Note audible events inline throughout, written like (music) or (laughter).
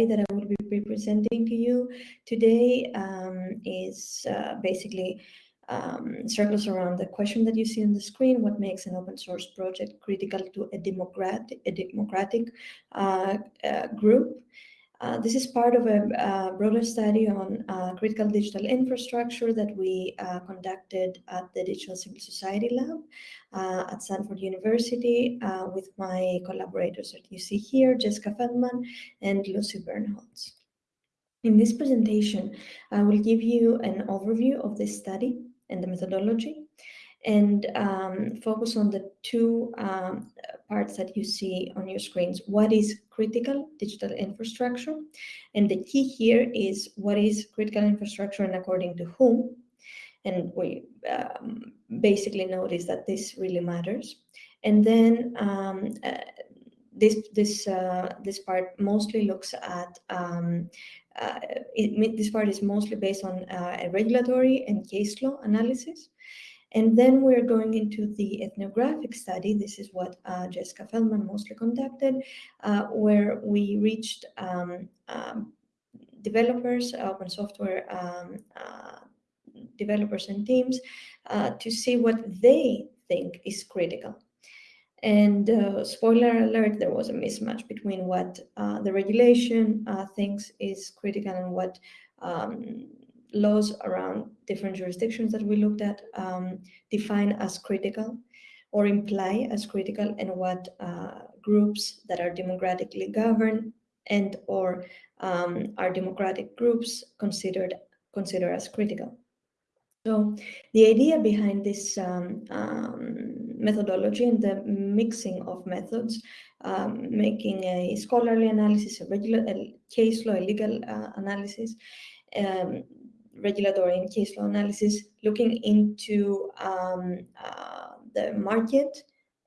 study that I will be presenting to you today um, is uh, basically um, circles around the question that you see on the screen, what makes an open source project critical to a democratic, a democratic uh, uh, group. Uh, this is part of a, a broader study on uh, critical digital infrastructure that we uh, conducted at the Digital Civil Society Lab uh, at Stanford University uh, with my collaborators that you see here, Jessica Feldman and Lucy Bernholz. In this presentation, I will give you an overview of this study and the methodology and um, focus on the two um, parts that you see on your screens. What is critical digital infrastructure? And the key here is what is critical infrastructure and according to whom? And we um, basically notice that this really matters. And then um, uh, this this uh, this part mostly looks at um, uh, it, this part is mostly based on uh, a regulatory and case law analysis. And then we're going into the ethnographic study. This is what uh, Jessica Feldman mostly conducted, uh, where we reached um, um, developers, open software um, developers and teams uh, to see what they think is critical. And uh, spoiler alert, there was a mismatch between what uh, the regulation thinks is critical and what um, laws around different jurisdictions that we looked at um, define as critical or imply as critical and what uh, groups that are democratically governed and or um, are democratic groups considered consider as critical. So the idea behind this um, um, methodology and the mixing of methods, um, making a scholarly analysis, a regular a case law, a legal uh, analysis, um, regulatory and case law analysis, looking into um, uh, the market,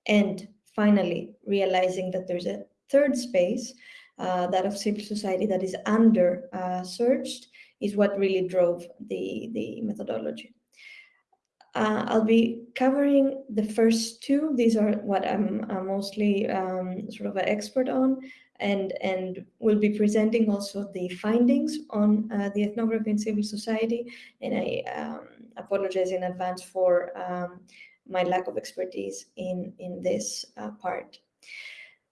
and finally realizing that there's a third space, uh, that of civil society that is under uh, searched, is what really drove the, the methodology. Uh, I'll be covering the first two. These are what I'm, I'm mostly um, sort of an expert on and, and we'll be presenting also the findings on uh, the ethnography in civil society. And I um, apologize in advance for um, my lack of expertise in, in this uh, part.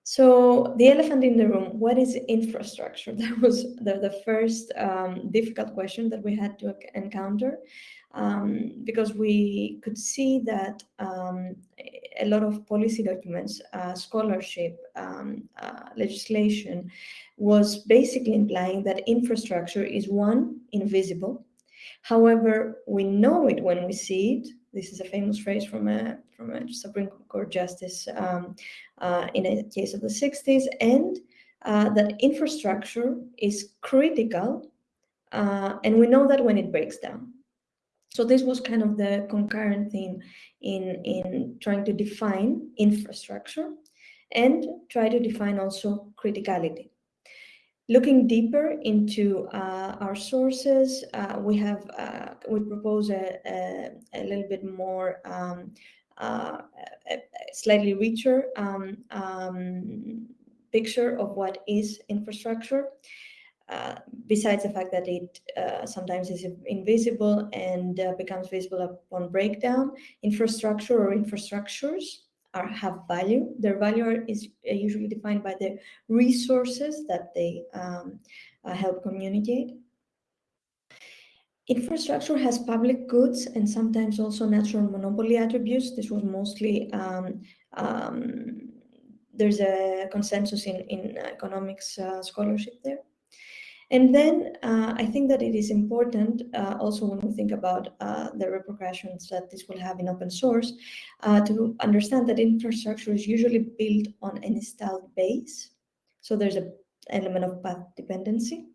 So the elephant in the room, what is infrastructure? (laughs) That was the, the first um, difficult question that we had to encounter um, because we could see that um, a lot of policy documents, uh, scholarship, um, uh, legislation was basically implying that infrastructure is one, invisible. However, we know it when we see it. This is a famous phrase from a, from a Supreme Court justice um, uh, in a case of the 60s, and uh, that infrastructure is critical, uh, and we know that when it breaks down. So this was kind of the concurrent theme in, in trying to define infrastructure and try to define also criticality. Looking deeper into uh, our sources, uh, we have uh, we propose a, a, a, little bit more um, slightly richer um, um, picture of what is infrastructure. Uh, besides the fact that it uh, sometimes is invisible and uh, becomes visible upon breakdown, infrastructure or infrastructures are have value. Their value is uh, usually defined by the resources that they um, uh, help communicate. Infrastructure has public goods and sometimes also natural monopoly attributes. This was mostly, um, um, there's a consensus in, in economics scholarship there. And then uh, I think that it is important uh, also when we think about uh, the repercussions that this will have in open source uh, to understand that infrastructure is usually built on an installed base. So there's an element of path dependency.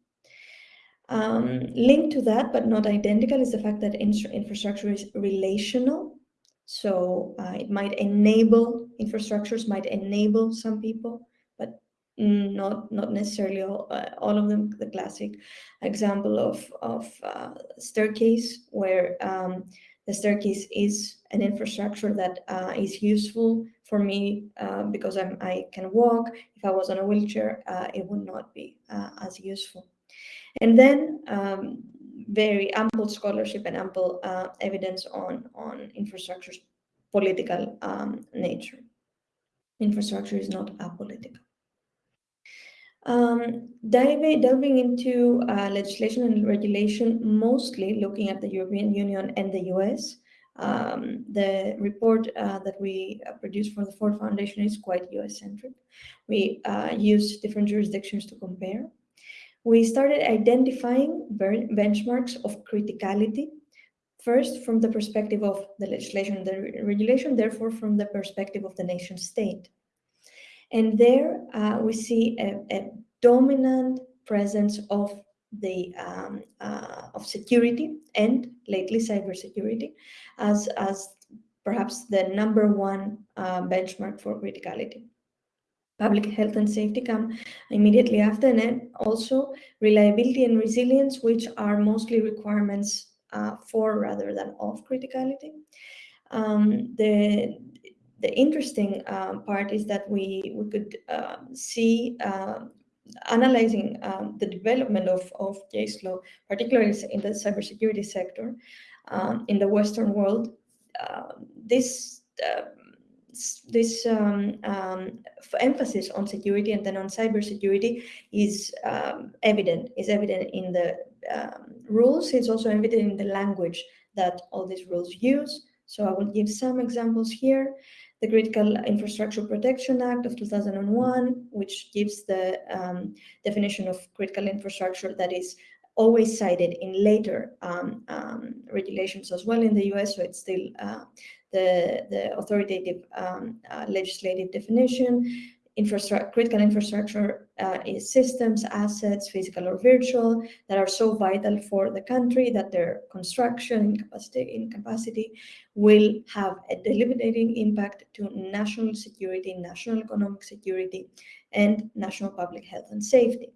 Um, linked to that, but not identical, is the fact that infrastructure is relational. So uh, it might enable, infrastructures might enable some people, but not not necessarily all, uh, all of them the classic example of of uh, staircase where um, The staircase is an infrastructure that uh, is useful for me uh, because I'm, i can walk. If I was on a wheelchair, uh, it would not be uh, as useful. And then um, very ample scholarship and ample uh, evidence on, on infrastructure's political um, nature. Infrastructure is not apolitical. Um, diving, delving into uh, legislation and regulation, mostly looking at the European Union and the US. Um, the report uh, that we uh, produced for the Ford Foundation is quite US-centric. We uh, use different jurisdictions to compare. We started identifying benchmarks of criticality, first from the perspective of the legislation the regulation, therefore from the perspective of the nation state. And there uh, we see a, a, dominant presence of the um, uh, of security and lately cybersecurity as as perhaps the number one uh, benchmark for criticality. Public health and safety come immediately after, and then also reliability and resilience, which are mostly requirements uh, for rather than of criticality. Um, the the interesting uh, part is that we, we could uh, see uh, analyzing um, the development of, of case law, particularly in the cybersecurity sector um, in the Western world, uh, this uh, this um, um, emphasis on security and then on cybersecurity is um, evident, is evident in the um, rules. It's also evident in the language that all these rules use. So I will give some examples here the Critical Infrastructure Protection Act of 2001, which gives the um, definition of critical infrastructure that is always cited in later um, um, regulations as well in the US, so it's still uh, the, the authoritative um, uh, legislative definition infrastructure, critical infrastructure uh, is systems, assets, physical or virtual, that are so vital for the country that their construction in capacity, in capacity will have a debilitating impact to national security, national economic security, and national public health and safety.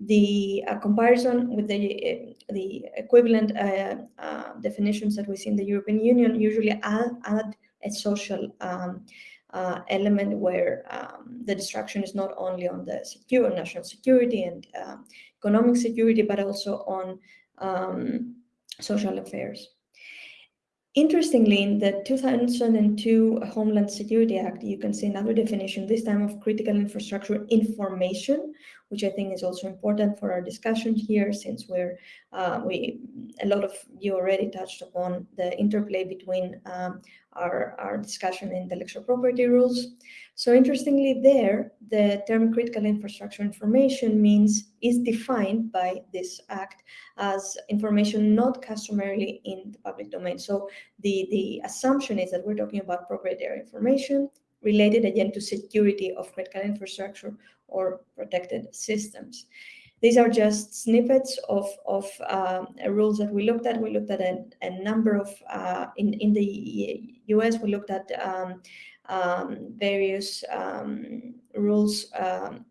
The uh, comparison with the, uh, the equivalent uh, uh, definitions that we see in the European Union usually add, add a social um, uh, element where um, the destruction is not only on the secure national security and uh, economic security, but also on um, social affairs. Interestingly, in the 2002 Homeland Security Act, you can see another definition, this time of critical infrastructure information, which I think is also important for our discussion here, since we're uh, we a lot of you already touched upon the interplay between um, our, our discussion in the intellectual property rules. So interestingly there, the term critical infrastructure information means is defined by this act as information not customarily in the public domain. So the, the assumption is that we're talking about proprietary information related again to security of critical infrastructure or protected systems. These are just snippets of, of uh, rules that we looked at. We looked at a, a number of, uh, in, in the US, we looked at um, um, various um, rules um,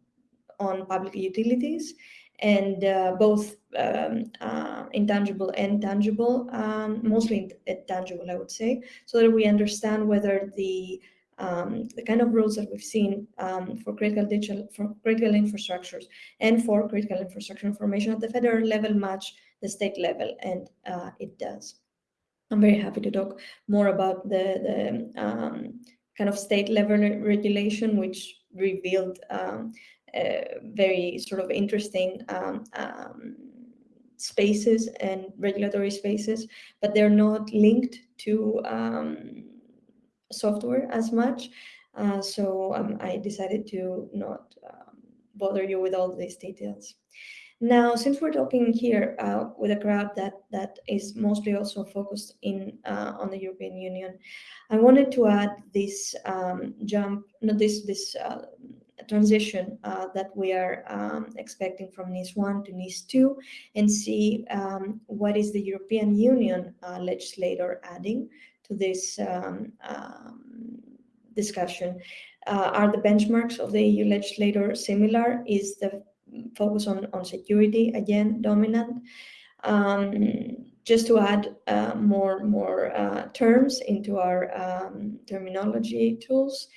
on public utilities and uh, both um, uh, intangible and tangible, um, mostly intangible, I would say, so that we understand whether the um, the kind of rules that we've seen um, for critical digital for critical infrastructures and for critical infrastructure information at the federal level match the state level, and uh, it does. I'm very happy to talk more about the, the um, kind of state level regulation, which revealed um, very sort of interesting um, um, spaces and regulatory spaces, but they're not linked to software as much. Uh, so um, I decided to not um, bother you with all these details. Now, since we're talking here uh, with a crowd that that is mostly also focused in uh, on the European Union, I wanted to add this um, jump, no, this this uh, transition uh, that we are um, expecting from NIS 1 to NIS 2 and see um, what is the European Union uh, legislator adding to this um, um, discussion. Uh, are the benchmarks of the EU legislator similar? Is the focus on, on security again dominant? Um, just to add uh, more more uh, terms into our um, terminology tools,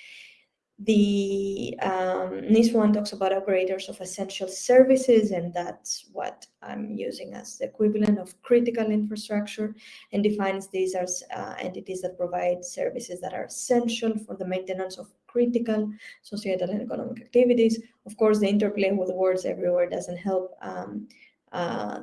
the um, NIS1 talks about operators of essential services, and that's what I'm using as the equivalent of critical infrastructure, and defines these as uh, entities that provide services that are essential for the maintenance of critical societal and economic activities. Of course, the interplay with words everywhere doesn't help um, uh,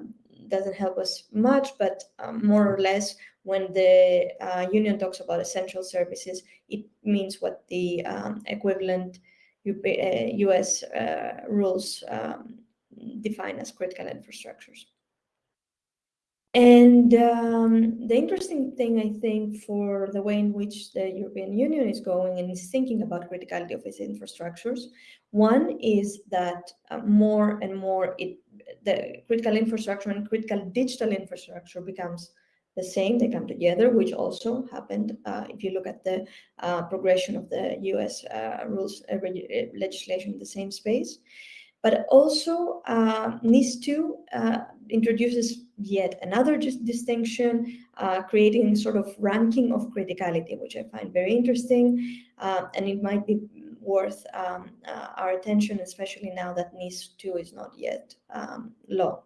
doesn't help us much, but um, more or less when the uh, union talks about essential services, it means what the um, equivalent US uh, uh, rules um, define as critical infrastructures. And um, the interesting thing, I think, for the way in which the European Union is going and is thinking about criticality of its infrastructures, one is that uh, more and more it, the critical infrastructure and critical digital infrastructure becomes the same. They come together, which also happened uh, if you look at the uh, progression of the US uh, rules uh, legislation in the same space. But also uh, NIS2 uh, introduces yet another distinction, uh, creating sort of ranking of criticality, which I find very interesting. Uh, and it might be worth um, uh, our attention, especially now that NIS2 is not yet um, law.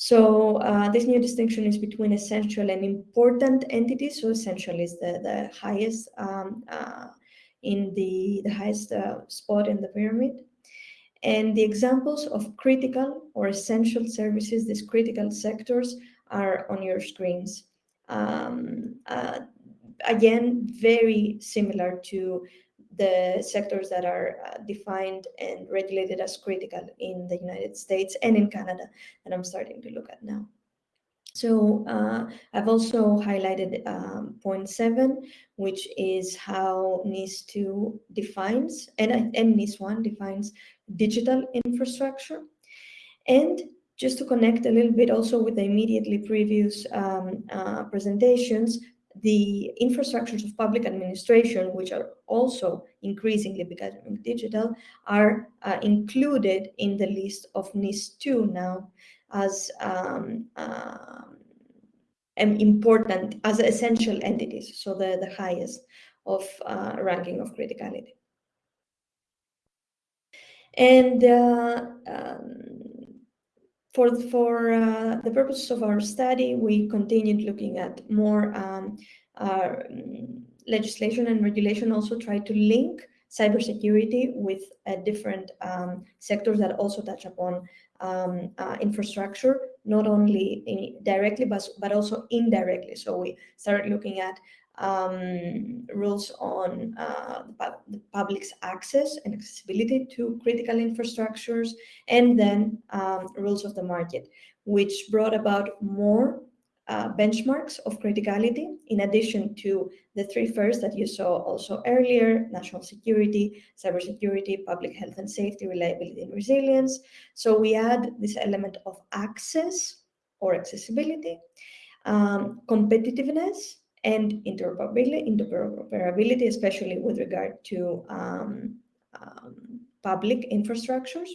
So uh, this new distinction is between essential and important entities. So essential is the, the highest um, in the, the highest spot in the pyramid. And the examples of critical or essential services, these critical sectors, are on your screens. Um, uh, again, very similar to the sectors that are uh, defined and regulated as critical in the United States and in Canada that I'm starting to look at now. So uh, I've also highlighted um, point seven, which is how NIS2 defines, and, and NIS1 defines digital infrastructure. And just to connect a little bit also with the immediately previous um, uh, presentations, the infrastructures of public administration, which are also increasingly becoming digital, are uh, included in the list of NIS2 now as um, um, important, as essential entities, so the, the highest of uh, ranking of criticality. And uh, um, for, for uh, the purposes of our study, we continued looking at more um, uh, legislation and regulation, also try to link cybersecurity with different um, sectors that also touch upon um, uh, infrastructure, not only in, directly, but, but also indirectly. So we started looking at um, rules on uh, the public's access and accessibility to critical infrastructures, and then um, rules of the market, which brought about more uh, benchmarks of criticality, in addition to the three first that you saw also earlier, national security, cybersecurity, public health and safety, reliability and resilience. So we add this element of access or accessibility, um, competitiveness, and interoperability, especially with regard to um, um, public infrastructures.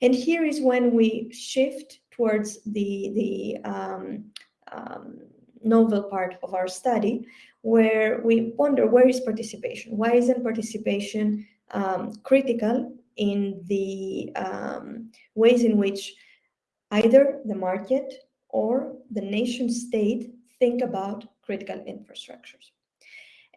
And here is when we shift towards the, the um, um, novel part of our study, where we wonder where is participation? Why isn't participation um, critical in the um, ways in which either the market or the nation state think about critical infrastructures?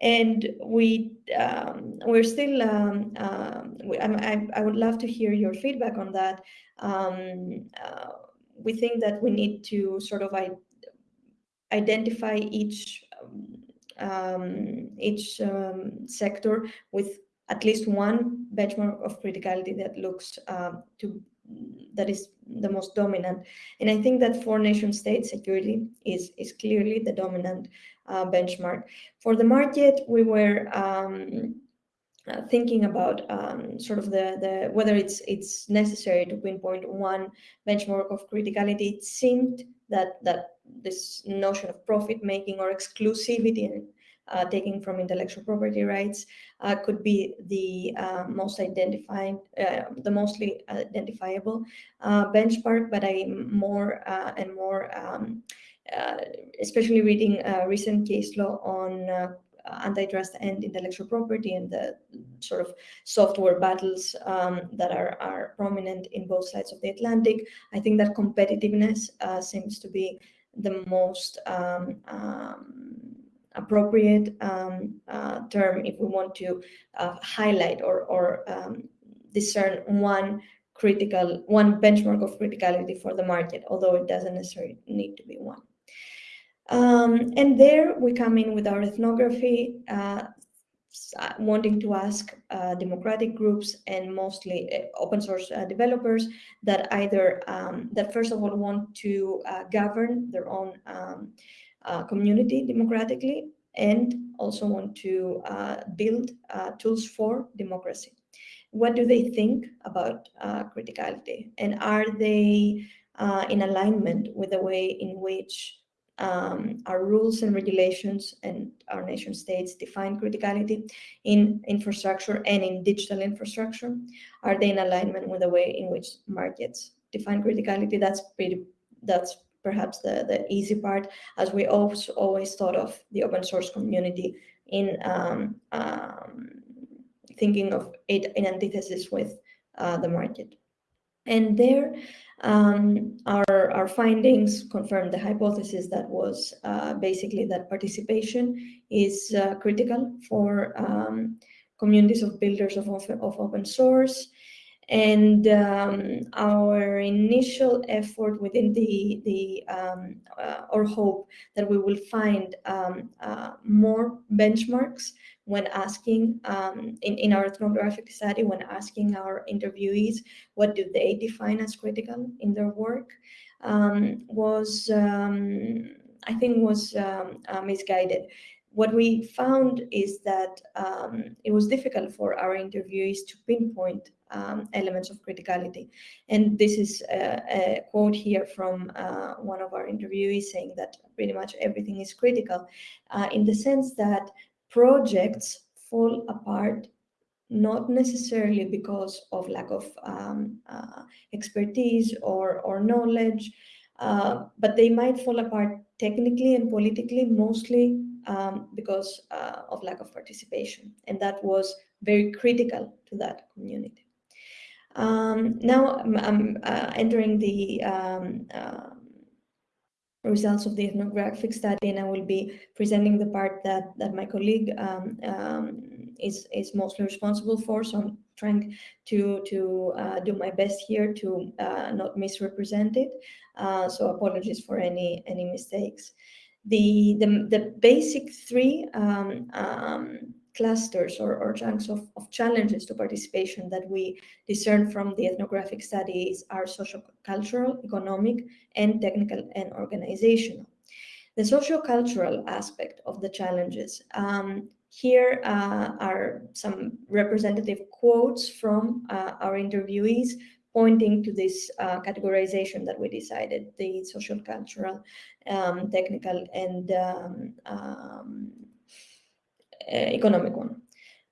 And we um, we're still um, um, we, I, I would love to hear your feedback on that. Um, uh, we think that we need to sort of identify each um, each um, sector with at least one benchmark of criticality that looks to that is the most dominant. And I think that for nation state security is, is clearly the dominant uh, benchmark. For the market, we were um, uh, thinking about um, sort of the, the whether it's it's necessary to pinpoint one benchmark of criticality. It seemed that that this notion of profit making or exclusivity uh, taking from intellectual property rights uh, could be the uh, most identified, uh, the mostly identifiable uh, benchmark, but I'm more and more, um, especially reading recent case law on antitrust and intellectual property and the sort of software battles um, that are, are prominent in both sides of the Atlantic. I think that competitiveness uh, seems to be the most um, um, appropriate um, uh, term if we want to uh, highlight or, or um, discern one critical, one benchmark of criticality for the market, although it doesn't necessarily need to be one. Um, and there we come in with our ethnography, uh, uh, wanting to ask uh, democratic groups and mostly uh, open source developers that either, um, that first of all want to govern their own um, Uh, community democratically and also want to uh, build uh, tools for democracy. What do they think about criticality? And are they in alignment with the way in which um, our rules and regulations and our nation states define criticality in infrastructure and in digital infrastructure? Are they in alignment with the way in which markets define criticality? That's pretty, that's perhaps the, the easy part, as we also always thought of the open source community in um, um, thinking of it in antithesis with uh, the market. And there, um, our, our findings confirmed the hypothesis that was uh, basically that participation is uh, critical for um, communities of builders of, of open source. And um, our initial effort within the, the um, uh, or hope that we will find um, uh, more benchmarks when asking um, in, in our ethnographic study, when asking our interviewees what do they define as critical in their work, um, was, um, I think was uh, misguided. What we found is that um, it was difficult for our interviewees to pinpoint um, elements of criticality. And this is a, a quote here from uh, one of our interviewees saying that pretty much everything is critical uh, in the sense that projects fall apart not necessarily because of lack of um, uh, expertise or, or knowledge, uh, but they might fall apart technically and politically, mostly um, because uh, of lack of participation. And that was very critical to that community. Um, now I'm, I'm uh, entering the um, uh, results of the ethnographic study, and I will be presenting the part that that my colleague um, um, is is mostly responsible for. So I'm trying to to uh, do my best here to uh, not misrepresent it. Uh, so apologies for any any mistakes. The the the basic three um, um clusters or, or chunks of, of challenges to participation that we discern from the ethnographic studies are social, cultural, economic, and technical and organizational. The socio-cultural aspect of the challenges. Um, here uh, are some representative quotes from uh, our interviewees pointing to this uh, categorization that we decided, the social, cultural, um, technical, and um, um economic one.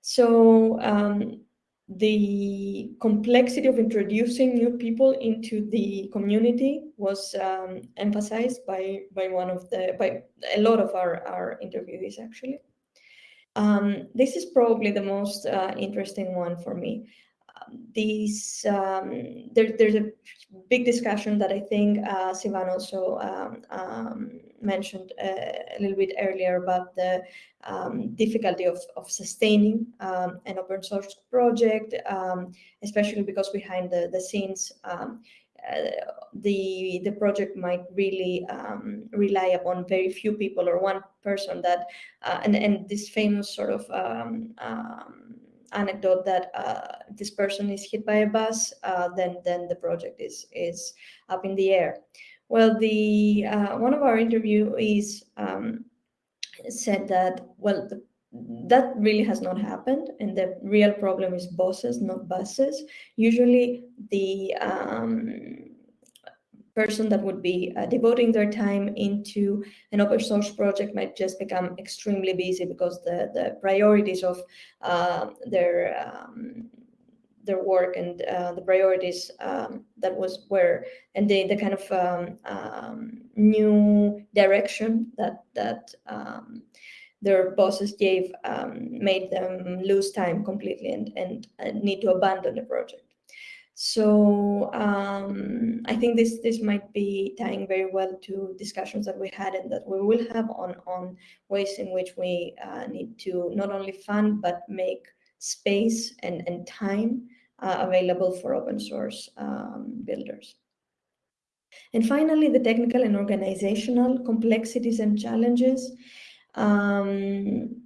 So um, the complexity of introducing new people into the community was um, emphasized by by one of the by a lot of our our interviewees actually. Um, this is probably the most uh, interesting one for me these um, there, there's a big discussion that I think uh, Sivan also um, um, mentioned uh, a little bit earlier about the um, difficulty of, of sustaining um, an open source project, um, especially because behind the, the scenes, uh, the the project might really um, rely upon very few people or one person that uh, and and this famous sort of um, um, anecdote that uh, this person is hit by a bus, uh, then then the project is is up in the air. Well, the uh, one of our interviewees um, said that well the, that really has not happened, and the real problem is bosses, not buses. Usually, the um, person that would be uh, devoting their time into an open source project might just become extremely busy because the, the priorities of uh, their um, their work and uh, the priorities um, that was where and the the kind of um, um, new direction that that um, their bosses gave made them lose time completely and, and, and need to abandon the project. So um, I think this this might be tying very well to discussions that we had and that we will have on on ways in which we uh, need to not only fund but make space and and time uh, available for open source um, builders. And finally, the technical and organizational complexities and challenges. Um,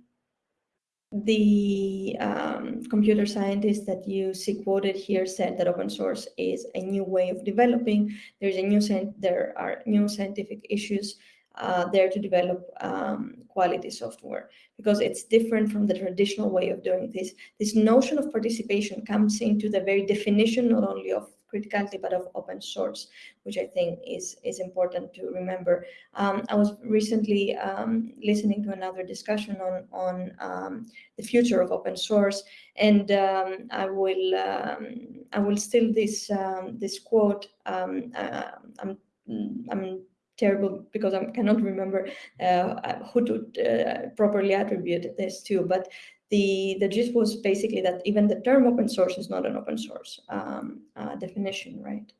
the um, computer scientist that you see quoted here said that open source is a new way of developing. There's a new there are new scientific issues uh, there to develop um, quality software because it's different from the traditional way of doing this. This notion of participation comes into the very definition not only of criticality, but of open source, which I think is, is important to remember. Um, I was recently um, listening to another discussion on, on um, the future of open source, and um, I will um, I will steal this um, this quote. Uh, I'm I'm terrible because I cannot remember uh, who to uh, properly attribute this to, but the, the gist was basically that even the term open source is not an open source um, uh, definition, right?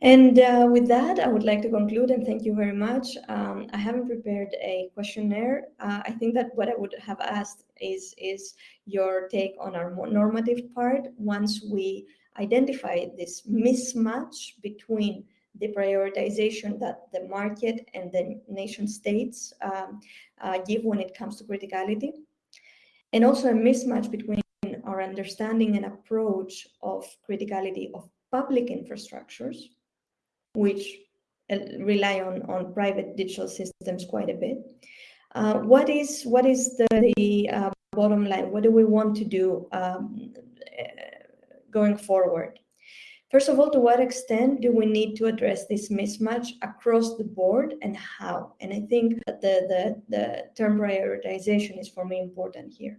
And uh, with that, I would like to conclude and thank you very much. Um, I haven't prepared a questionnaire. Uh, I think that what I would have asked is, is your take on our normative part once we identify this mismatch between the prioritization that the market and the nation states um, uh, give when it comes to criticality and also a mismatch between our understanding and approach of criticality of public infrastructures, which uh, rely on, on private digital systems quite a bit. Uh, what is what is the, the uh, bottom line? What do we want to do um, uh, going forward? First of all, to what extent do we need to address this mismatch across the board and how? And I think that the, the, the term prioritization is for me important here.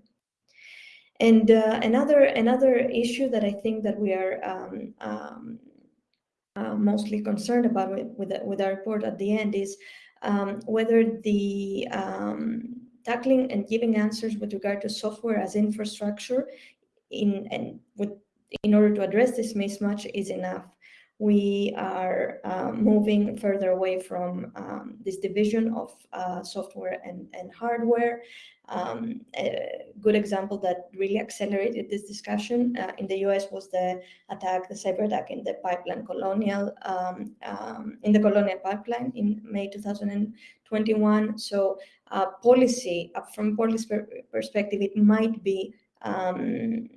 And uh, another another issue that I think that we are um, um, uh, mostly concerned about with, with, with, our report at the end is um, whether the um, tackling and giving answers with regard to software as infrastructure in and with in order to address this mismatch is enough. We are um, moving further away from um, this division of uh, software and, and hardware. Um, a good example that really accelerated this discussion uh, in the US was the attack, the cyber attack in the pipeline colonial, um, um, in the colonial pipeline in May 2021. So uh, policy, from policy per perspective, it might be um,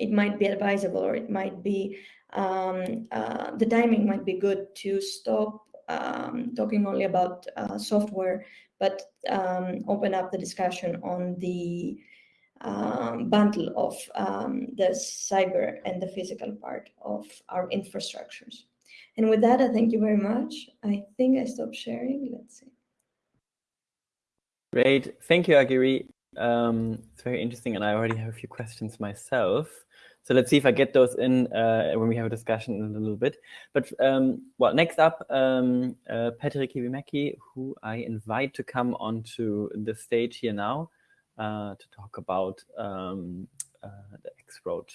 it might be advisable or it might be um, uh, the timing might be good to stop um, talking only about uh, software, but um, open up the discussion on the um, bundle of um, the cyber and the physical part of our infrastructures. And with that, I thank you very much. I think I stopped sharing. Let's see. Great. Thank you, Agiri. Um, it's very interesting, and I already have a few questions myself. So let's see if I get those in uh, when we have a discussion in a little bit. But um, well, next up, um, uh, Petri Kivimäki, who I invite to come onto the stage here now uh, to talk about um, uh, the X-Road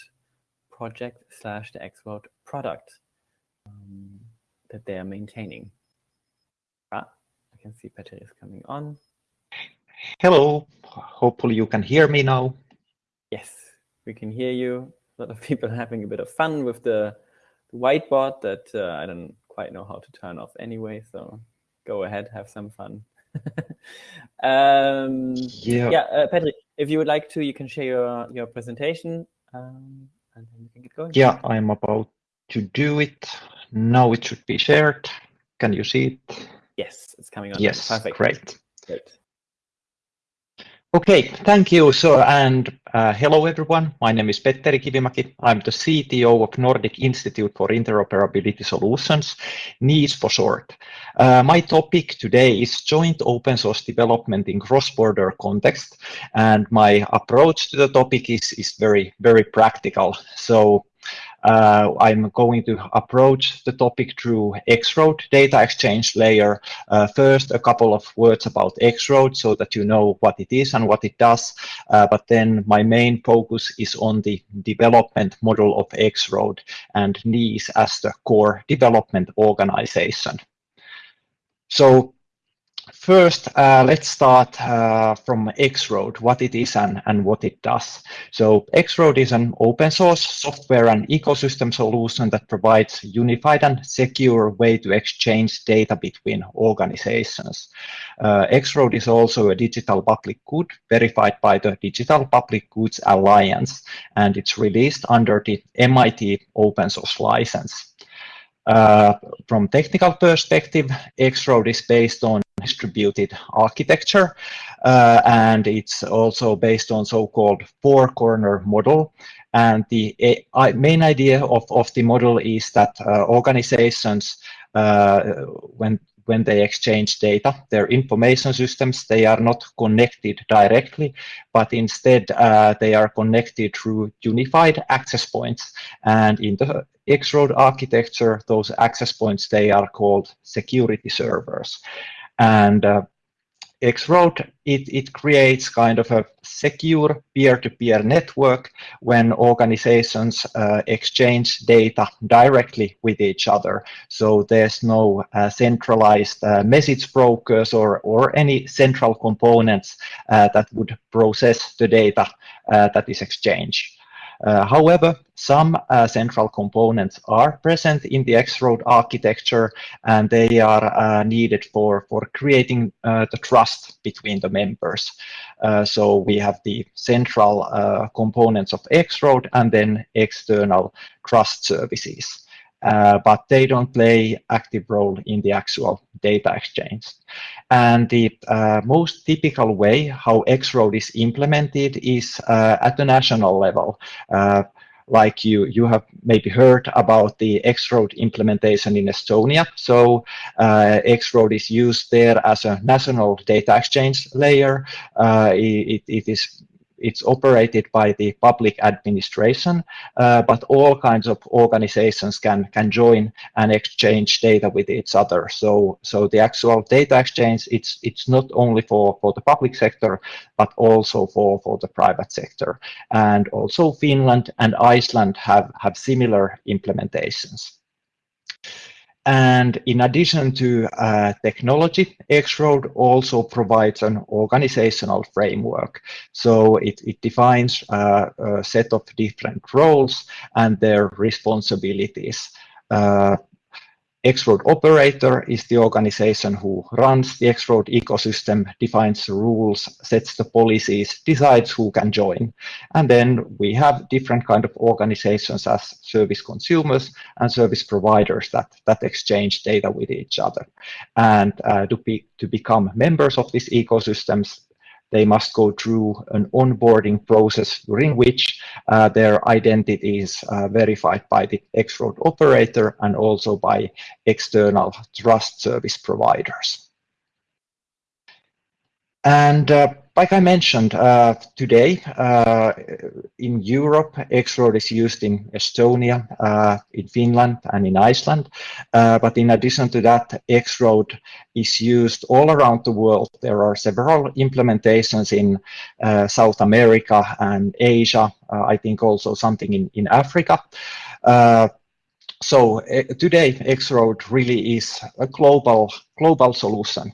project slash the X-Road product um, that they are maintaining. Ah, I can see Petri is coming on. Hello, hopefully you can hear me now. Yes, we can hear you a lot of (laughs) people having a bit of fun with the, the whiteboard that uh, I don't quite know how to turn off anyway. So go ahead, have some fun. (laughs) um, yeah, yeah uh, Patrick, if you would like to, you can share your, your presentation um, and then we can get going. Yeah, I'm about to do it. Now it should be shared. Can you see it? Yes, it's coming on. Yes, Perfect. great. Great. Okay, thank you. So, and uh, hello everyone. My name is Petteri Kivimäki. I'm the CTO of Nordic Institute for Interoperability Solutions, NIIS for short. Uh, my topic today is joint open source development in cross-border context, and my approach to the topic is, is very, very practical. So uh, I'm going to approach the topic through X-Road data exchange layer. Uh, first, a couple of words about X-Road so that you know what it is and what it does. Uh, but then my main focus is on the development model of X-Road and NIIS as the core development organization. So First, uh, let's start uh, from X-Road, what it is and, and what it does. So X-Road is an open source software and ecosystem solution that provides unified and secure way to exchange data between organizations. Uh, X-Road is also a digital public good verified by the Digital Public Goods Alliance, and it's released under the MIT open source license. Uh, from technical perspective, X-Road is based on distributed architecture, uh, and it's also based on so-called four-corner model. And the main idea of, of the model is that uh, organizations, uh, when when they exchange data. Their information systems, they are not connected directly, but instead uh, they are connected through unified access points. And in the X-Road architecture, those access points, they are called security servers. And uh, X-Road, it, it creates kind of a secure peer-to-peer -peer network when organizations uh, exchange data directly with each other. So there's no uh, centralized uh, message brokers or, or any central components uh, that would process the data uh, that is exchanged. Uh, however, some uh, central components are present in the X-Road architecture, and they are uh, needed for, for creating the trust between the members. So we have the central components of X-Road and then external trust services uh, but they don't play active role in the actual data exchange. And the uh, most typical way how X-Road is implemented is uh, at the national level. Uh, like you, you have maybe heard about the X-Road implementation in Estonia. So uh, X-Road is used there as a national data exchange layer. Uh, it, it is it's operated by the public administration, uh, but all kinds of organizations can can join and exchange data with each other. So so the actual data exchange it's it's not only for for the public sector, but also for for the private sector. And also Finland and Iceland have have similar implementations. And in addition to uh, technology, X-Road also provides an organizational framework. So it, it defines uh, a set of different roles and their responsibilities. Uh, X-Road operator is the organization who runs the X-Road ecosystem, defines the rules, sets the policies, decides who can join. And then we have different kind of organizations as service consumers and service providers that, that exchange data with each other. And uh, to, be, to become members of these ecosystems, they must go through an onboarding process during which uh, their identity is uh, verified by the X-Road operator and also by external trust service providers. And uh, like I mentioned, uh, today uh, in Europe, X-Road is used in Estonia, uh, in Finland, and in Iceland. Uh, but in addition to that, X-Road is used all around the world. There are several implementations in uh, South America and Asia. Uh, I think also something in, in Africa. so today, X-Road really is a global global solution.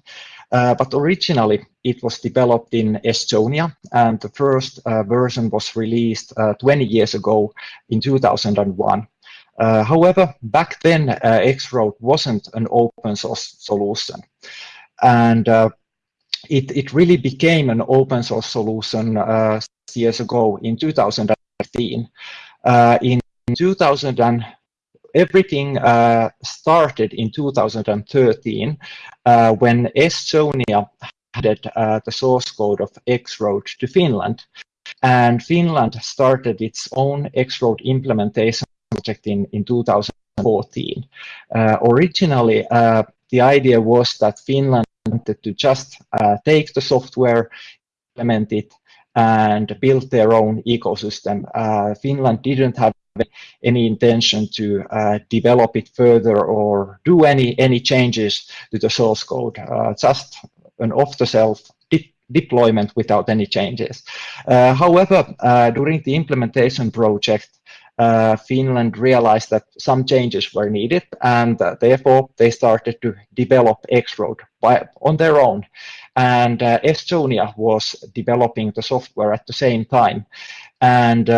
Uh, but originally, it was developed in Estonia, and the first uh, version was released uh, 20 years ago in 2001. Uh, however, back then, uh, X-Road wasn't an open source solution. And uh, it, it really became an open source solution years ago in 2015. in 2000 everything uh, started in 2013 uh, when Estonia handed the source code of X-Road to Finland. And Finland started its own X-Road implementation project in, in 2014. Uh, originally, uh, the idea was that Finland wanted to just uh, take the software, implement it, and build their own ecosystem. Uh, Finland didn't have any intention to uh, develop it further or do any any changes to the source code. Uh, just an off-the-shelf deployment without any changes. Uh, however, uh, during the implementation project, uh, Finland realized that some changes were needed, and uh, therefore they started to develop X-Road on their own. And Estonia was developing the software at the same time. And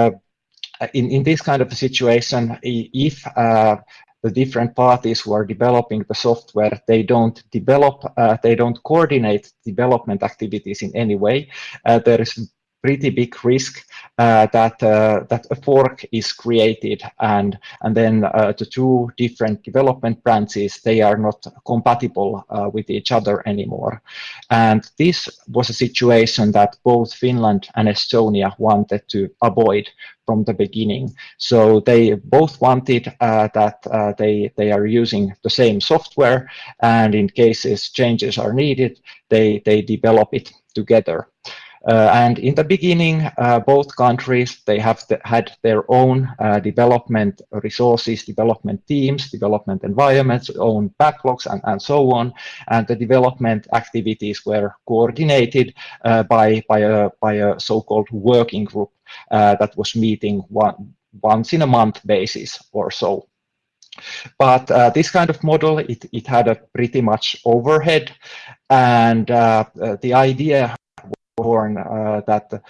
in, in this kind of a situation, if uh, the different parties who are developing the software, they don't develop, uh, they don't coordinate development activities in any way. Uh, there is pretty big risk uh, that uh, that a fork is created. And and then uh, the two different development branches they are not compatible uh, with each other anymore. And this was a situation that both Finland and Estonia wanted to avoid from the beginning. So they both wanted uh, that uh, they they are using the same software and in cases changes are needed they they develop it together and in the beginning, uh, both countries, they have had their own uh, development resources, development teams, development environments, own backlogs, and, and so on. And the development activities were coordinated uh, by, by a, by a so-called working group uh, that was meeting one, once in a month basis or so. But uh, this kind of model, it, it had a pretty much overhead. And uh, uh, the idea born uh, that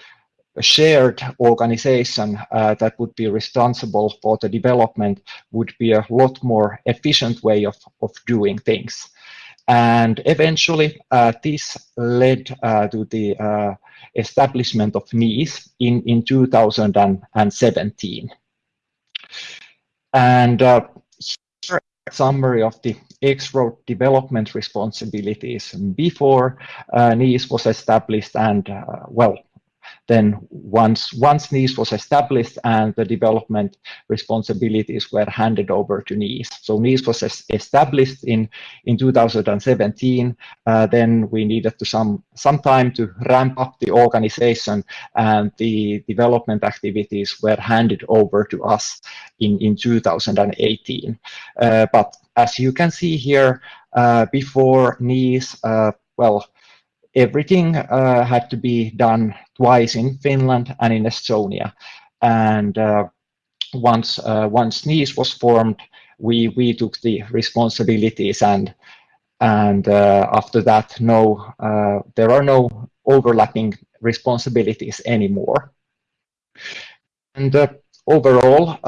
a shared organization uh, that would be responsible for the development would be a lot more efficient way of, of doing things. And eventually, uh, this led uh, to the uh, establishment of NIIS in, in 2017. And uh, here summary of the X-Road development responsibilities before uh, NIIS was established and, uh, well, then once once NIIS was established and the development responsibilities were handed over to NIIS. So NIIS was established in in 2017. Uh, then we needed to some some time to ramp up the organization, and the development activities were handed over to us in in 2018. Uh, but as you can see here, uh, before NIIS, uh, well, everything uh, had to be done twice in Finland and in Estonia. And uh, once uh, once NIIS was formed, we we took the responsibilities and and uh, after that, no, uh, there are no overlapping responsibilities anymore. And uh, overall,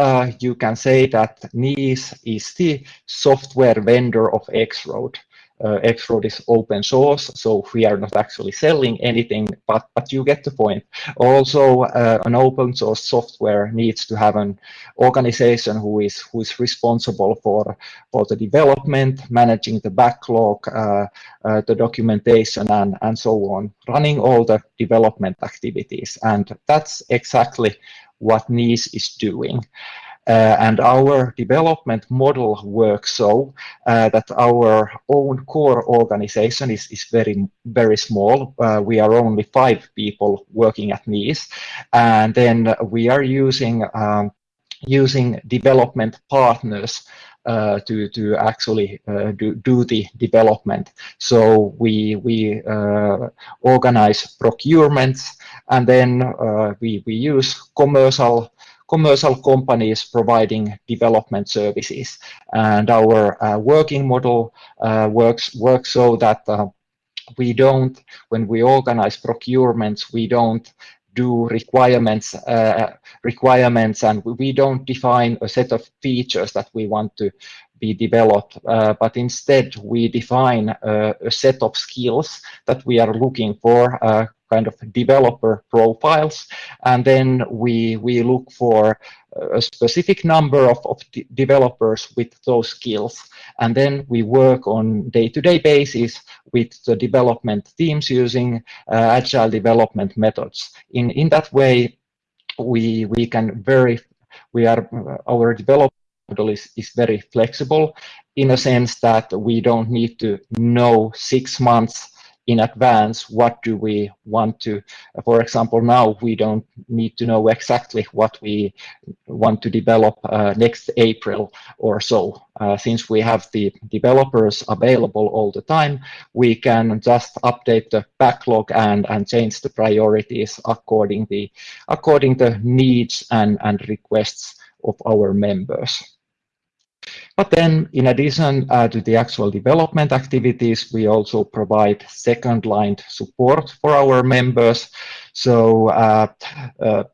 you can say that NIIS is the software vendor of X-Road uh, X-Road is open source, so we are not actually selling anything, but, but you get the point. Also, uh, an open source software needs to have an organization who is who is responsible for, for the development, managing the backlog, uh, uh the documentation, and, and so on, running all the development activities. And that's exactly what NIIS is doing. Uh, and our development model works so uh, that our own core organization is, is very, very small. Uh, we are only five people working at NIIS. And then we are using, um, using development partners uh, to to actually uh, do do the development. So we we uh, organize procurements, and then we we use commercial commercial companies providing development services. And our uh, working model uh, works works so that uh, we don't, when we organize procurements, we don't do requirements uh, requirements and we don't define a set of features that we want to be developed, uh, but instead we define uh, a set of skills that we are looking for, uh, kind of developer profiles, and then we we look for a specific number of, of de developers with those skills, and then we work on day-to-day -day basis with the development teams using uh, agile development methods. In in that way, we we can very we are our development model is, is very flexible in a sense that we don't need to know six months in advance what do we want to for example now we don't need to know exactly what we want to develop uh, next april or so. Uh, since we have the developers available all the time we can just update the backlog and and change the priorities according the according the needs and and requests of our members but then in addition uh, to the actual development activities, we also provide second line support for our members. So uh, uh,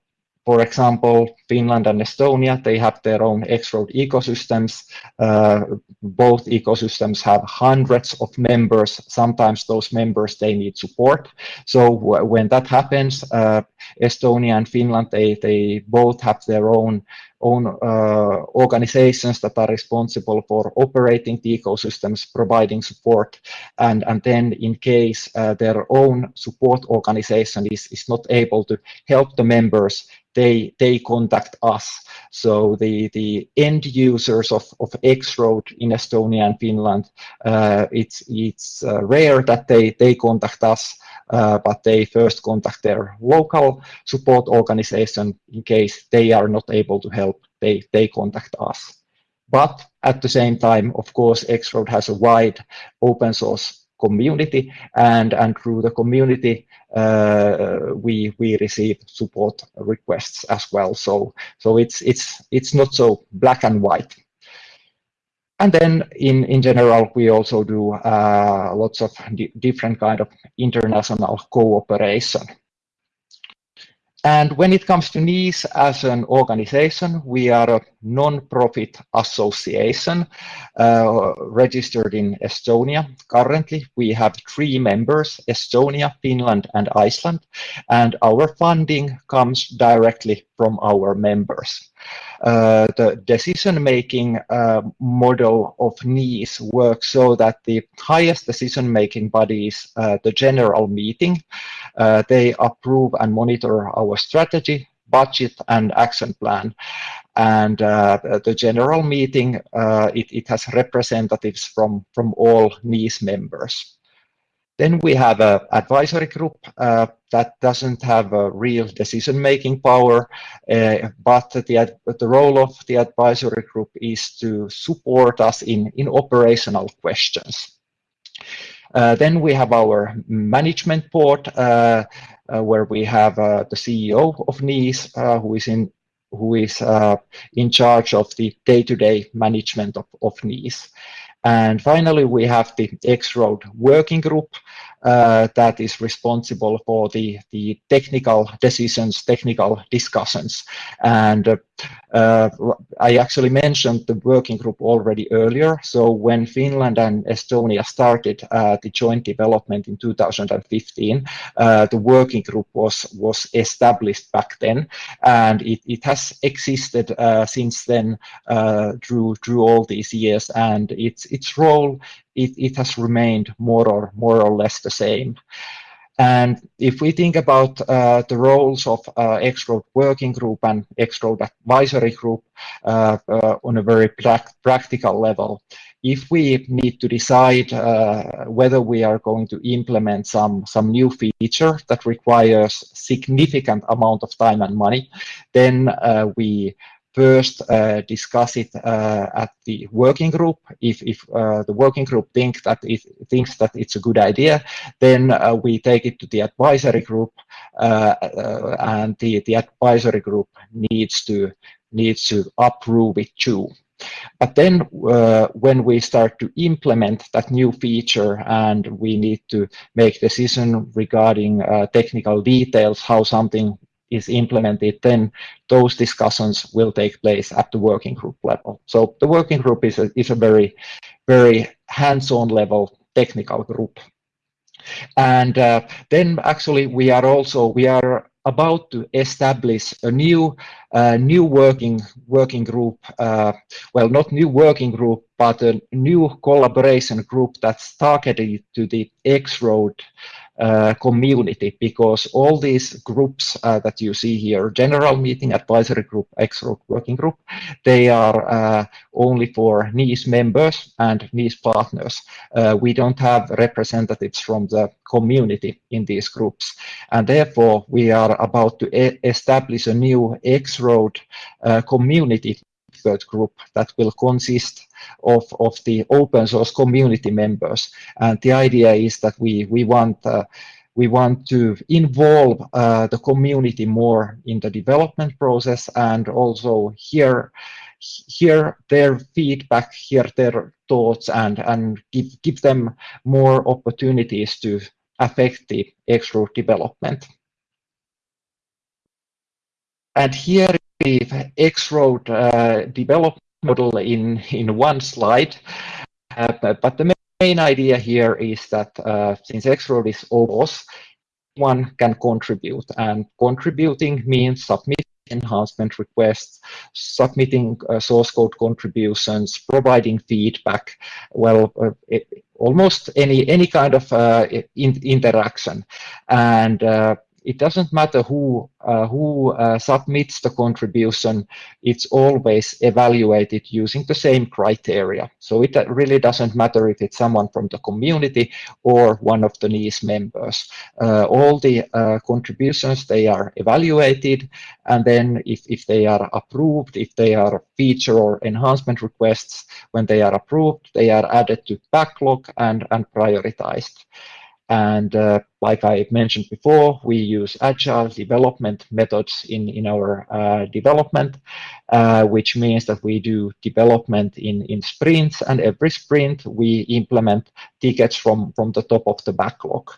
for example, Finland and Estonia, they have their own X-Road ecosystems. Uh, both ecosystems have hundreds of members. Sometimes those members, they need support. So when that happens, uh, Estonia and Finland, they, they both have their own own uh, organizations that are responsible for operating the ecosystems, providing support, and, and then in case uh, their own support organization is, is not able to help the members, they they contact us. So the the end users of of X-Road in Estonia and Finland, uh, it's it's uh, rare that they they contact us, uh, but they first contact their local support organization in case they are not able to help. They they contact us. But at the same time, of course, X-Road has a wide open source community and and through the community uh, we we receive support requests as well. So so it's it's it's not so black and white. And then in in general we also do uh, lots of di different kind of international cooperation and when it comes to NIIS as an organization, we are a non-profit association uh, registered in Estonia. Currently, we have three members, Estonia, Finland, and Iceland, and our funding comes directly from our members. Uh, the decision-making uh, model of NIIS works so that the highest decision-making bodies, uh, the general meeting, uh, they approve and monitor our strategy, budget, and action plan. And uh, the general meeting, it, it has representatives from, from all NIIS members. Then we have an advisory group uh, that doesn't have a real decision-making power, uh, but the, the role of the advisory group is to support us in, in operational questions. Uh, then we have our management board, uh, uh, where we have uh, the CEO of NIIS, who is in who is in charge of the day-to-day -day management of, of NIIS. And finally, we have the X-Road working group uh, that is responsible for the, the technical decisions, technical discussions. And uh, uh, I actually mentioned the working group already earlier. So when Finland and Estonia started uh, the joint development in 2015, uh, the working group was, was established back then. And it, it has existed uh, since then through, through all these years. And its, its role it, it has remained more or more or less the same. And if we think about uh, the roles of uh, Working Group and X-Road Advisory Group uh, uh on a very pra practical level, if we need to decide uh, whether we are going to implement some, some new feature that requires significant amount of time and money, then uh, we first uh, discuss it uh, at the working group. If, if uh, the working group think that it thinks that it's a good idea, then uh, we take it to the advisory group, uh, uh, and the, the advisory group needs to needs to approve it too. But then when we start to implement that new feature and we need to make decision regarding technical details, how something is implemented, then those discussions will take place at the working group level. So the working group is a, is a very, very hands-on level technical group. And uh, then actually we are also, we are about to establish a new uh, new working working group uh, well not new working group but a new collaboration group that's targeted to the X-Road uh, community because all these groups uh, that you see here, general meeting, advisory group, X-Road working group, they are uh, only for NIIS members and NIIS partners. Uh, we don't have representatives from the community in these groups. And therefore, we are about to e establish a new X-Road uh, community group that will consist of, of the open source community members. And the idea is that we, we want uh, we want to involve uh, the community more in the development process and also hear hear their feedback, hear their thoughts, and and give give them more opportunities to affect the X-Road development. And here the X-Road uh, development model in, in one slide. Uh, but, the main idea here is that uh, since X-Road is OPOS, one can contribute and contributing means submitting enhancement requests, submitting uh, source code contributions, providing feedback, well, uh, it, almost any any kind of uh, in, interaction. And it doesn't matter who uh, who uh, submits the contribution it's always evaluated using the same criteria. So it really doesn't matter if it's someone from the community or one of the NIIS members. Uh, all the uh, contributions they are evaluated and then if, if they are approved if they are feature or enhancement requests when they are approved they are added to backlog and and prioritized and uh, like I mentioned before, we use agile development methods in, in our uh, development, uh, which means that we do development in, in sprints, and every sprint we implement tickets from, from the top of the backlog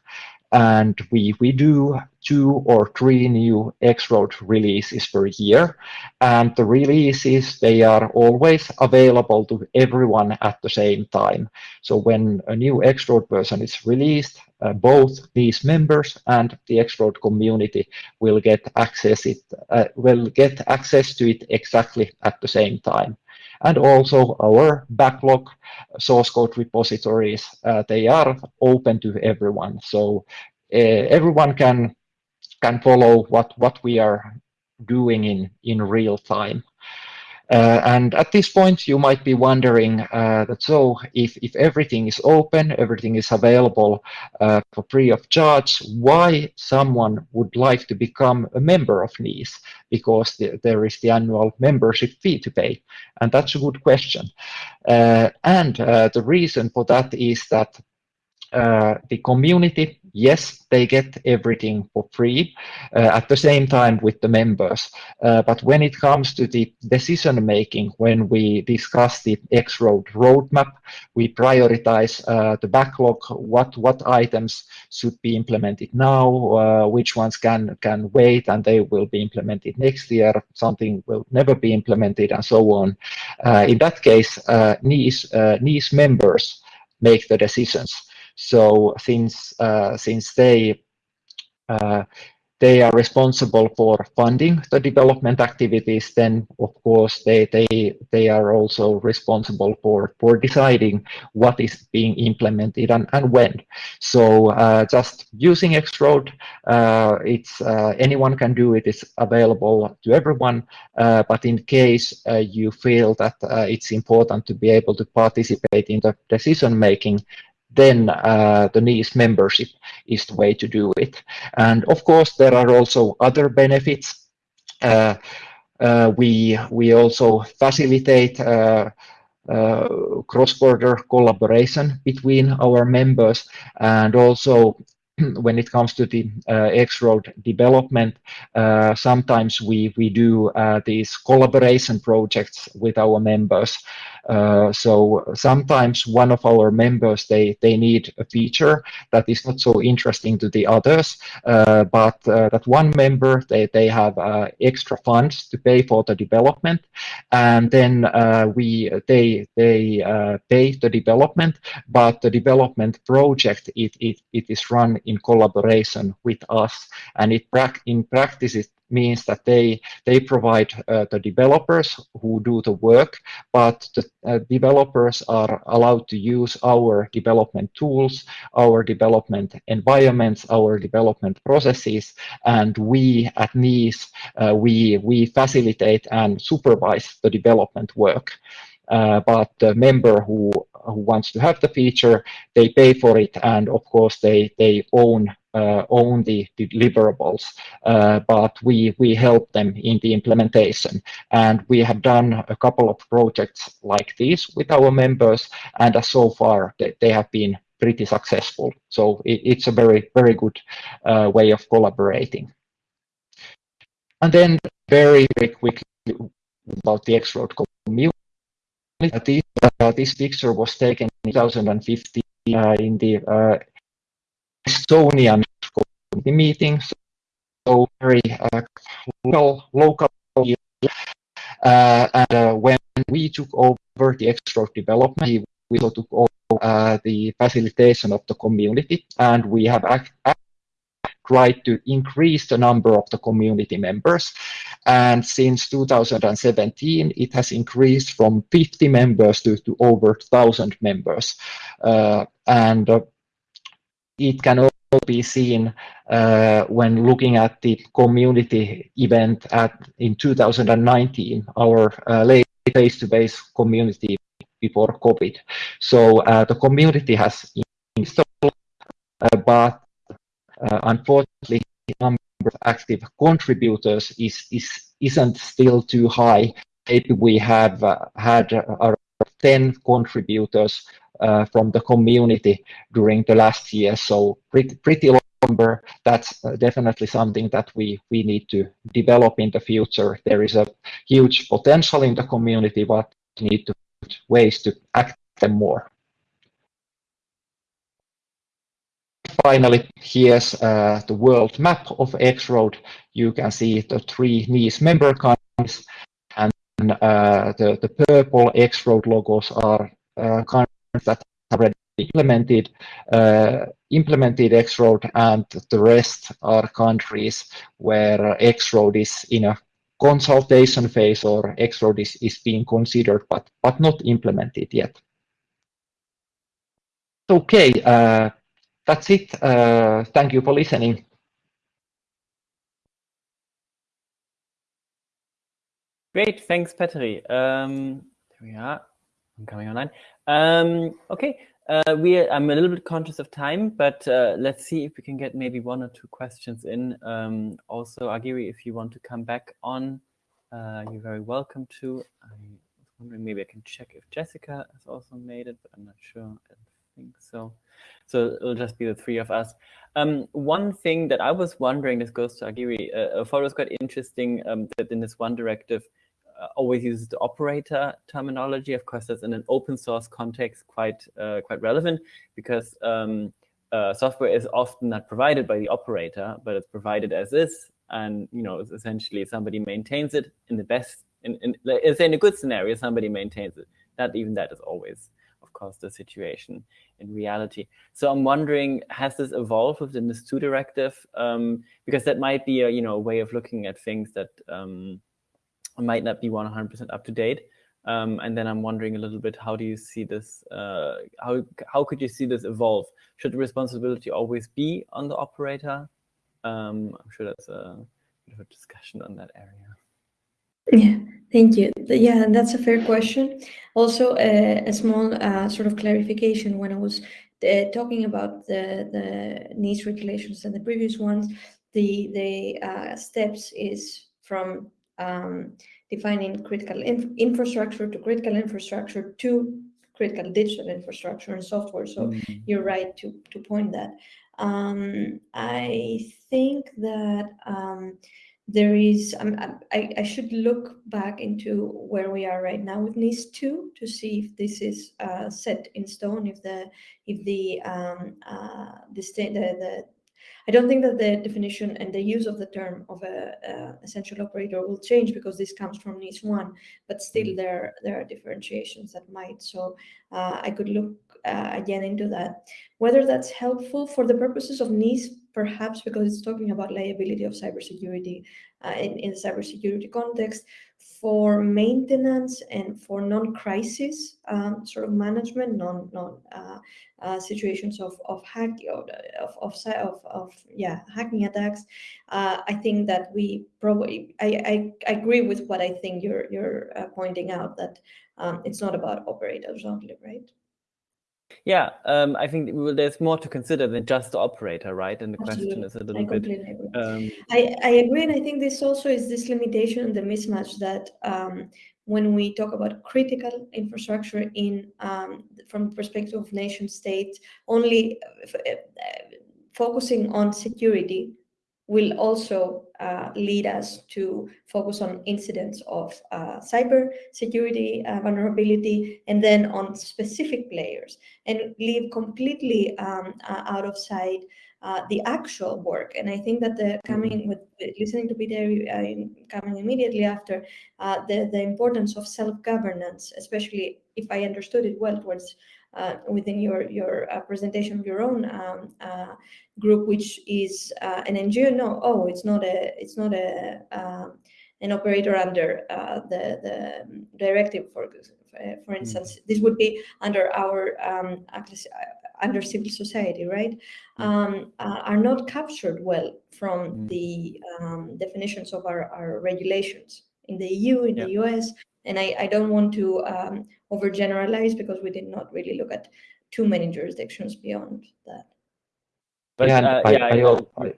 and we we do two or three new X-Road releases per year. And the releases, they are always available to everyone at the same time. So when a new X-Road version is released, uh, both these members and the X-Road community will get access it uh, will get access to it exactly at the same time. And also our backlog source code repositories, uh, they are open to everyone. So uh, everyone can can follow what what we are doing in in real time. Uh, and at this point, you might be wondering uh, that so if, if everything is open, everything is available uh, for free of charge, why someone would like to become a member of NIIS? Because the, there is the annual membership fee to pay. And that's a good question. Uh, and uh, the reason for that is that uh, the community, yes, they get everything for free uh, at the same time with the members. Uh, but when it comes to the decision making, when we discuss the X-Road roadmap, we prioritize uh, the backlog, what, what items should be implemented now, uh, which ones can, can wait and they will be implemented next year, something will never be implemented and so on. in that case, uh, NIIS, NIIS members make the decisions. So since uh, since they uh, they are responsible for funding the development activities, then of course they they they are also responsible for for deciding what is being implemented and, and when. So uh, just using X-Road, uh, it's uh, anyone can do it. It's available to everyone. Uh, but in case you feel that it's important to be able to participate in the decision making, then uh, the NIIS membership is the way to do it. And of course, there are also other benefits. Uh, uh, we we also facilitate uh, uh, cross-border collaboration between our members, and also (clears throat) when it comes to the uh, X-Road development, uh, sometimes we, we do uh, these collaboration projects with our members. Uh, so sometimes one of our members, they, they need a feature that is not so interesting to the others, uh, but uh, that one member, they, they have uh, extra funds to pay for the development, and then we they they pay the development, but the development project, it, it, it is run in collaboration with us, and it in practice it means that they they provide uh, the developers who do the work, but the uh, developers are allowed to use our development tools, our development environments, our development processes, and we at NIIS uh, we we facilitate and supervise the development work. Uh, but the member who who wants to have the feature, they pay for it, and of course they they own uh, own the deliverables, uh, but we we help them in the implementation. And we have done a couple of projects like this with our members, and so far they, they have been pretty successful. So it, it's a very very good uh, way of collaborating. And then very very quickly about the X-Road community. This, uh, this picture was taken in 2015 uh, in the uh, Estonian community meetings. So very uh, local, local. Uh, and uh, when we took over the X-Road development, we also took over the facilitation of the community, and we have act tried to increase the number of the community members. And since 2017, it has increased from 50 members to, to over 1,000 members. Uh, and uh, it can also be seen uh, when looking at the community event at in 2019, our uh, face-to-face community before COVID. So uh, the community has installed, uh, but unfortunately, the number of active contributors is, is, isn't still too high. Maybe we have uh, had around 10 contributors uh, from the community during the last year, so pretty, low number. That's uh, definitely something that we, we need to develop in the future. There is a huge potential in the community, but we need to find ways to act them more. Finally, here's uh, the world map of X-Road. You can see the three NIIS member countries, and uh, the, the purple X-Road logos are uh, countries that have already implemented uh, implemented X-Road, and the rest are countries where X-Road is in a consultation phase or X-Road is, is being considered, but, but not implemented yet. Okay, uh, that's it. Uh, thank you for listening. Great, thanks, Petri. Um, there we are. I'm coming online. Um, okay, uh, we I'm a little bit conscious of time, but uh, let's see if we can get maybe one or two questions in. Um, also, Agiri, if you want to come back on, uh, you're very welcome to. I was wondering maybe I can check if Jessica has also made it, but I'm not sure. I think so. So it'll just be the three of us. Um, one thing that I was wondering, this goes to Agiri, uh, I thought it was quite interesting um, that in this one directive uh, always uses the operator terminology. Of course, that's in an open source context quite uh, quite relevant because um, uh, software is often not provided by the operator, but it's provided as is. And you know, essentially somebody maintains it in the best, in, in, in a good scenario, somebody maintains it. Not even that is always course, the situation in reality. So I'm wondering, has this evolved within this two directive? Um, because that might be a you know a way of looking at things that um, might not be 100% up to date. Um, and then I'm wondering a little bit, how do you see this? Uh, how how could you see this evolve? Should responsibility always be on the operator? Um, I'm sure that's a bit of a discussion on that area. Yeah, thank you. Yeah, that's a fair question. Also, uh, a small uh, sort of clarification when I was uh, talking about the, the NIS regulations and the previous ones, the, the uh, steps is from um, defining critical inf infrastructure to critical infrastructure to critical digital infrastructure and software. So mm -hmm. you're right to, to point that. Um, I think that um, there is, um, I, I should look back into where we are right now with NIS 2 to see if this is uh, set in stone, if the, if the, um, uh, the, the, the, I don't think that the definition and the use of the term of a, a essential operator will change because this comes from NIS 1, but still mm. there, there are differentiations that might. So uh, I could look uh, again into that. Whether that's helpful for the purposes of NIS perhaps because it's talking about liability of cybersecurity uh, in, in cybersecurity context for maintenance and for non-crisis um, sort of management, non, non uh, uh, situations of of hack of of, of, of yeah hacking attacks. Uh, I think that we probably I, I, I agree with what I think you're you're uh, pointing out that um, it's not about operators only, right? Yeah, um, I think well, there's more to consider than just the operator, right? And the Absolutely. question is a little I bit. Um, I, I agree, and I think this also is this limitation, and the mismatch that um, when we talk about critical infrastructure in um, from the perspective of nation states, only uh, uh, focusing on security will also uh, lead us to focus on incidents of uh, cyber security uh, vulnerability and then on specific players and leave completely um, uh, out of sight uh, the actual work. And I think that the coming with listening to Peter coming immediately after the, the importance of self-governance, especially if I understood it well towards uh, within your your uh, presentation of your own um, uh, group, which is uh, an NGO. No, oh, it's not a it's not a um, an operator under uh, the the directive for for instance. Mm. This would be under our um, under civil society, right? Mm. Um, are not captured well from mm. the um, definitions of our, our regulations in the EU, in yeah. the US, and I, I don't want to um, overgeneralize because we did not really look at too many jurisdictions beyond that. But yeah, uh, I, yeah, I, I,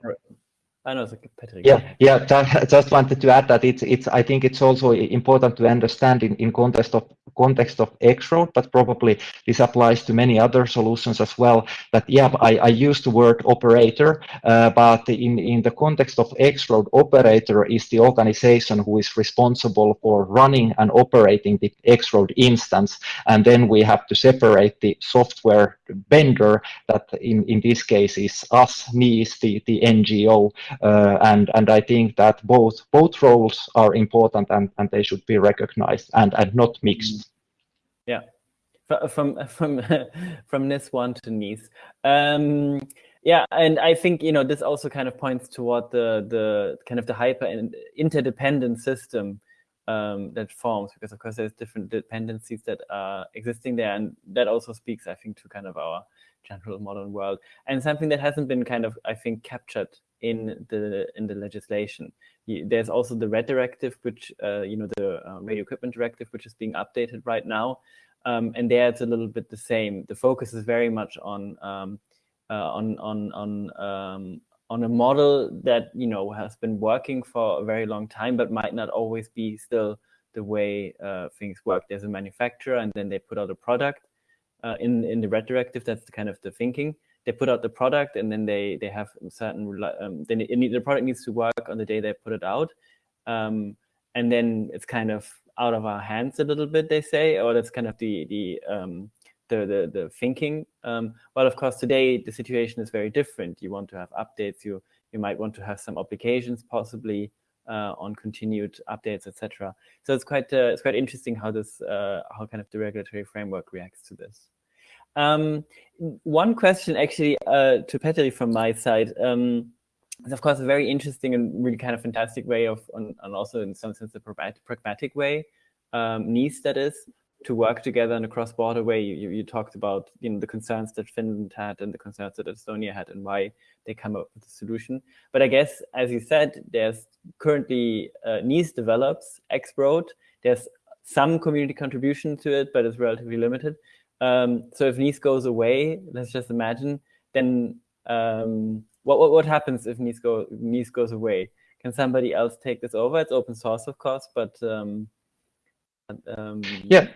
I know, Patrick. Yeah, yeah. Just wanted to add that it's it's. I think it's also important to understand in in context of context of X-Road, but probably this applies to many other solutions as well. That yeah, I I use the word operator, uh, but in in the context of X-Road, operator is the organization who is responsible for running and operating the X-Road instance, and then we have to separate the software vendor that in in this case is us, NIIS, the the NGO uh, and and I think that both both roles are important and and they should be recognized and and not mixed. Yeah, (laughs) from from from NIS one to NIS. Um, yeah, and I think you know this also kind of points toward the the kind of the hyper and interdependent system um, that forms because of course there's different dependencies that are existing there, and that also speaks, I think, to kind of our general modern world and something that hasn't been kind of I think captured in the in the legislation. There's also the RED directive, which uh, you know the uh, radio equipment directive, which is being updated right now, um, and there it's a little bit the same. The focus is very much on um, uh, on on on um, on a model that you know has been working for a very long time, but might not always be still the way uh, things work. There's a manufacturer, and then they put out a product. Uh, in in the RED directive, that's the kind of the thinking they put out the product and then they they have certain um, then it, the product needs to work on the day they put it out. Um, and then it's kind of out of our hands a little bit they say or that's kind of the the um, the, the, the thinking. Um, well of course today the situation is very different. You want to have updates. You you might want to have some applications possibly uh, on continued updates etc so it's quite uh, it's quite interesting how this uh, how kind of the regulatory framework reacts to this um, one question actually uh, to Petteri from my side. Um, it's of course a very interesting and really kind of fantastic way of, and, also in some sense a pragmatic way, um, NIIS that is, to work together in a cross-border way. You, you, talked about you know the concerns that Finland had and the concerns that Estonia had and why they come up with a solution. But I guess, as you said, there's currently uh, NIIS develops X-Road. There's some community contribution to it, but it's relatively limited. Um, so if NIIS goes away, let's just imagine, then um, what, what, what happens if NIIS, go, NIIS goes away? Can somebody else take this over? It's open source, of course, but um, um yeah,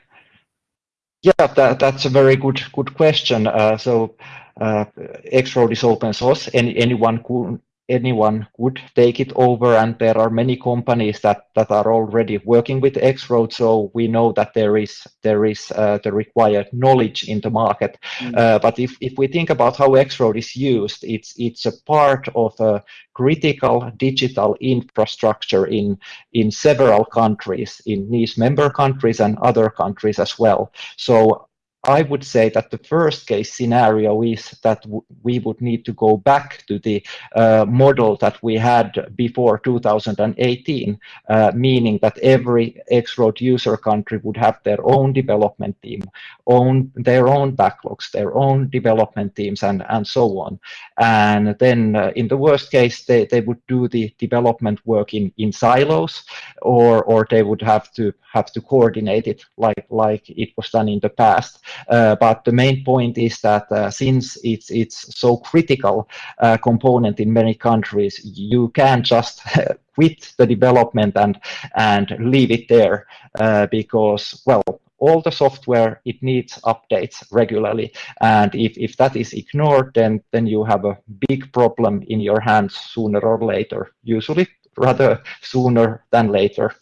yeah, that, that's a very good good question. Uh, so uh, X-Road is open source. Any anyone could anyone would take it over and there are many companies that that are already working with X-Road so we know that there is there is uh, the required knowledge in the market mm. uh, but if, if we think about how X-Road is used it's it's a part of a critical digital infrastructure in in several countries in these member countries and other countries as well so I would say that the first case scenario is that we would need to go back to the uh, model that we had before 2018, uh, meaning that every X-Road user country would have their own development team, own their own backlogs, their own development teams, and, and so on. And then uh, in the worst case, they, they would do the development work in, in silos, or, or they would have to have to coordinate it like, like it was done in the past. Uh, but the main point is that uh, since it's it's so critical uh, component in many countries, you can't just (laughs) quit the development and and leave it there because well all the software it needs updates regularly. And if, if that is ignored then then you have a big problem in your hands sooner or later. Usually rather sooner than later